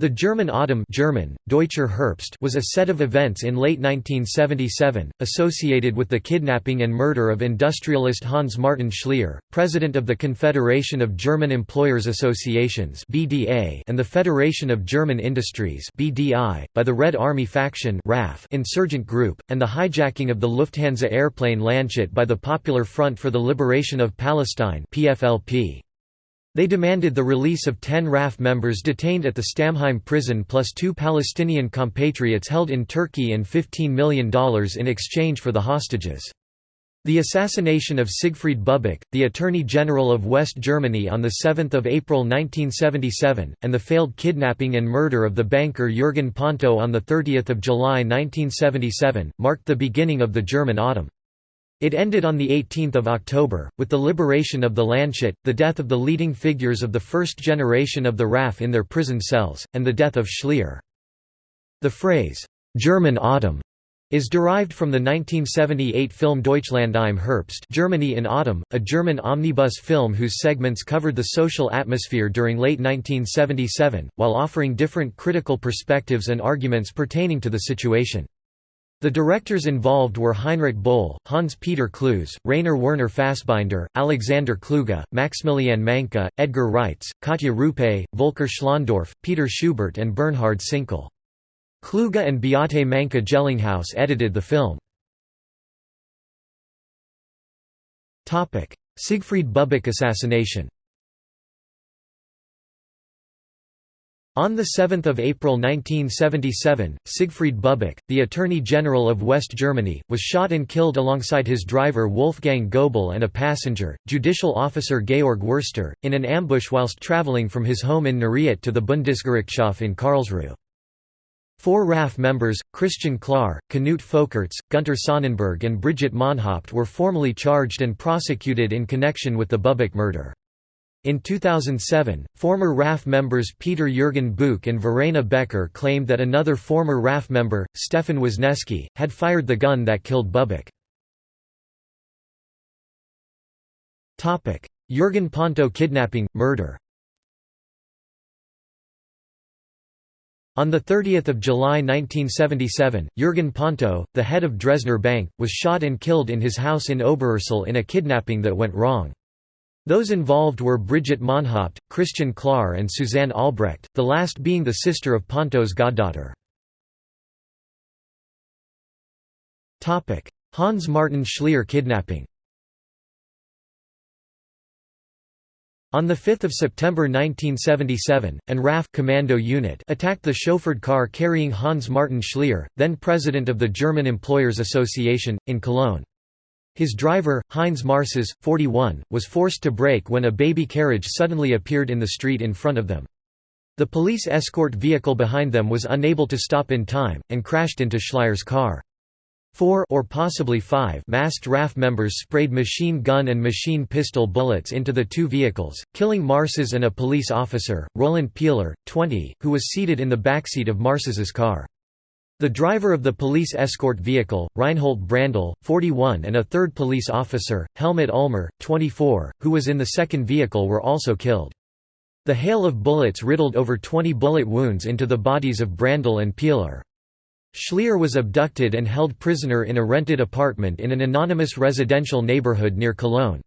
The German Autumn German, Deutscher Herbst was a set of events in late 1977, associated with the kidnapping and murder of industrialist Hans Martin Schleyer, president of the Confederation of German Employers Associations and the Federation of German Industries by the Red Army faction insurgent group, and the hijacking of the Lufthansa airplane Landshut by the Popular Front for the Liberation of Palestine PFLP. They demanded the release of ten RAF members detained at the Stammheim prison plus two Palestinian compatriots held in Turkey and $15 million in exchange for the hostages. The assassination of Siegfried Buback, the Attorney General of West Germany on 7 April 1977, and the failed kidnapping and murder of the banker Jürgen Ponto on 30 July 1977, marked the beginning of the German Autumn. It ended on 18 October, with the liberation of the Landshut, the death of the leading figures of the first generation of the RAF in their prison cells, and the death of Schleyer. The phrase, "'German Autumn' is derived from the 1978 film Deutschland im Herbst Germany in Autumn, a German omnibus film whose segments covered the social atmosphere during late 1977, while offering different critical perspectives and arguments pertaining to the situation. The directors involved were Heinrich Böll, Hans-Peter Cloos, Rainer Werner Fassbinder, Alexander Kluge, Maximilian Mainka, Edgar Reitz, Katja Rupé, Volker Schlöndorff, Peter Schubert and Bernhard Sinkel. Kluge and Beate Mainka Jellinghaus edited the film. Siegfried Buback assassination On 7 April 1977, Siegfried Buback, the Attorney General of West Germany, was shot and killed alongside his driver Wolfgang Goebel and a passenger, judicial officer Georg Wurster, in an ambush whilst travelling from his home in Neureut to the Bundesgerichtshof in Karlsruhe. Four RAF members, Christian Klar, Knut Folkerts, Gunter Sonnenberg and Brigitte Mohnhaupt were formally charged and prosecuted in connection with the Buback murder. In 2007, former RAF members Peter Jürgen Boock and Verena Becker claimed that another former RAF member, Stefan Wisniewski, had fired the gun that killed Buback. Jürgen Ponto kidnapping, murder On 30 July 1977, Jürgen Ponto, the head of Dresdner Bank, was shot and killed in his house in Oberursel in a kidnapping that went wrong. Those involved were Brigitte Mohnhaupt, Christian Klar and Susanne Albrecht, the last being the sister of Ponto's goddaughter. Hans Martin Schleyer kidnapping On 5 September 1977, an RAF commando unit attacked the chauffeured car carrying Hans Martin Schleyer, then president of the German Employers Association, in Cologne. His driver, Heinz Marcisz, 41, was forced to brake when a baby carriage suddenly appeared in the street in front of them. The police escort vehicle behind them was unable to stop in time, and crashed into Schleyer's car. Four or possibly five masked RAF members sprayed machine gun and machine pistol bullets into the two vehicles, killing Marcisz and a police officer, Roland Pieler, 20, who was seated in the backseat of Marcisz's car. The driver of the police escort vehicle, Reinhold Brändle, 41 and a third police officer, Helmut Ulmer, 24, who was in the second vehicle were also killed. The hail of bullets riddled over 20 bullet wounds into the bodies of Brändle and Pieler. Schleyer was abducted and held prisoner in a rented apartment in an anonymous residential neighborhood near Cologne.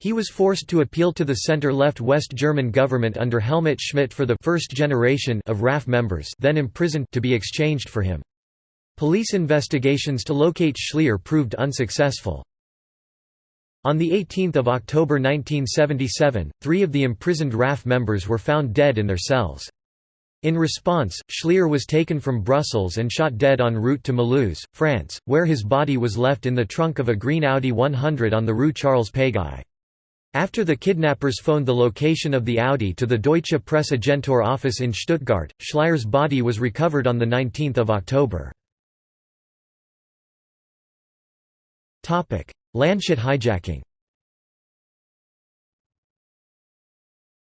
He was forced to appeal to the center-left West German government under Helmut Schmidt for the first generation of RAF members then imprisoned to be exchanged for him. Police investigations to locate Schleyer proved unsuccessful. On 18 October 1977, three of the imprisoned RAF members were found dead in their cells. In response, Schleyer was taken from Brussels and shot dead en route to Mulhouse, France, where his body was left in the trunk of a green Audi 100 on the Rue Charles Péguy. After the kidnappers phoned the location of the Audi to the Deutsche Presseagentur office in Stuttgart, Schleyer's body was recovered on 19 October. Landshut hijacking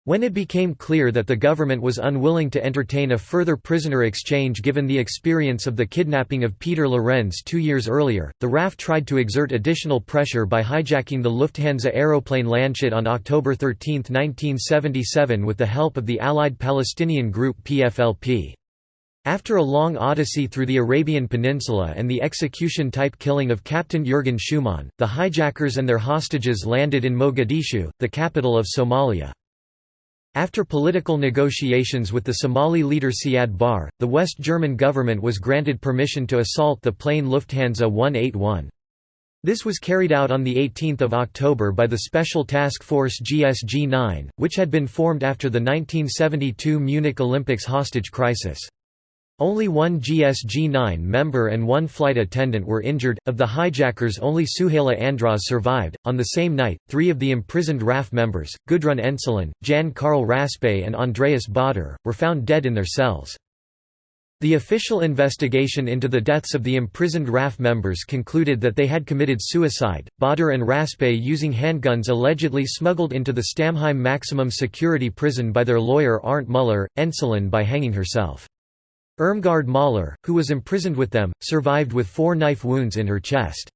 When it became clear that the government was unwilling to entertain a further prisoner exchange given the experience of the kidnapping of Peter Lorenz two years earlier, the RAF tried to exert additional pressure by hijacking the Lufthansa aeroplane Landshut on October 13, 1977 with the help of the Allied Palestinian group PFLP. After a long odyssey through the Arabian Peninsula and the execution-type killing of Captain Jurgen Schumann, the hijackers and their hostages landed in Mogadishu, the capital of Somalia. After political negotiations with the Somali leader Siad Barre, the West German government was granted permission to assault the plane Lufthansa 181. This was carried out on 18 October by the Special Task Force GSG-9, which had been formed after the 1972 Munich Olympics hostage crisis. Only one GSG-9 member and one flight attendant were injured. Of the hijackers, only Suhaila Andrawes survived. On the same night, three of the imprisoned RAF members, Gudrun Ensslin, Jan Karl Raspe, and Andreas Baader, were found dead in their cells. The official investigation into the deaths of the imprisoned RAF members concluded that they had committed suicide, Baader and Raspe using handguns allegedly smuggled into the Stammheim maximum security prison by their lawyer Arndt Müller, Ensslin by hanging herself. Irmgard Möller, who was imprisoned with them, survived with four knife wounds in her chest.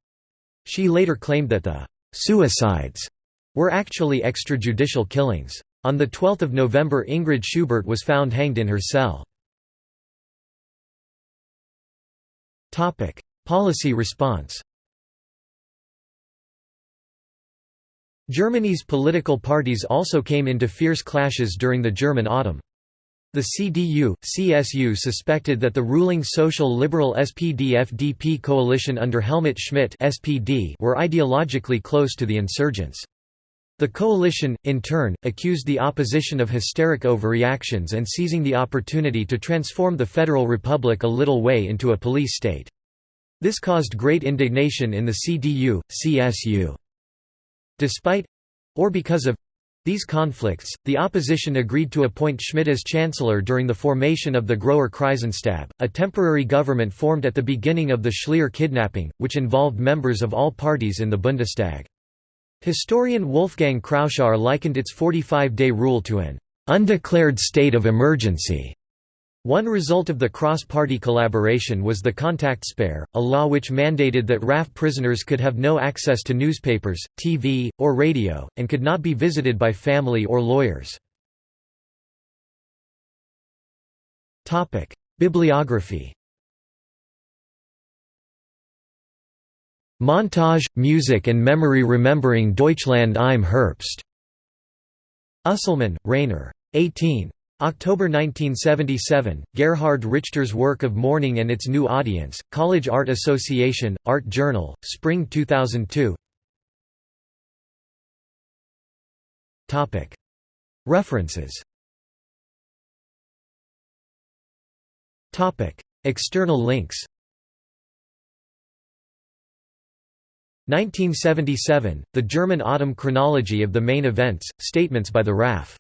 She later claimed that the «suicides» were actually extrajudicial killings. On 12 November Ingrid Schubert was found hanged in her cell. Policy response Germany's political parties also came into fierce clashes during the German Autumn. The CDU, CSU suspected that the ruling Social Liberal SPD-FDP coalition under Helmut Schmidt SPD were ideologically close to the insurgents. The coalition, in turn, accused the opposition of hysteric overreactions and seizing the opportunity to transform the Federal Republic a little way into a police state. This caused great indignation in the CDU, CSU. Despite—or because of these conflicts, the opposition agreed to appoint Schmidt as chancellor during the formation of the Großer Krisenstab, a temporary government formed at the beginning of the Schleyer kidnapping, which involved members of all parties in the Bundestag. Historian Wolfgang Kraushaar likened its 45-day rule to an undeclared state of emergency. One result of the cross-party collaboration was the Kontaktsperre, a law which mandated that RAF prisoners could have no access to newspapers, TV, or radio, and could not be visited by family or lawyers. Bibliography Montage, Music and Memory Remembering Deutschland im Herbst. Usselmann, Rainer. 18. October 1977, Gerhard Richter's work of Mourning and its New Audience, College Art Association, Art Journal, Spring 2002 References. External links. 1977, The German Autumn Chronology of the Main Events, Statements by the RAF